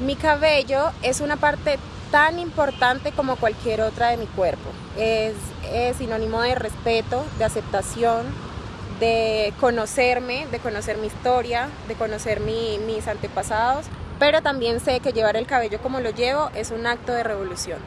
Mi cabello es una parte tan importante como cualquier otra de mi cuerpo. Es, sinónimo de respeto, de aceptación, de conocerme, de conocer mi historia, de conocer mis antepasados, pero también sé que llevar el cabello como lo llevo es un acto de revolución.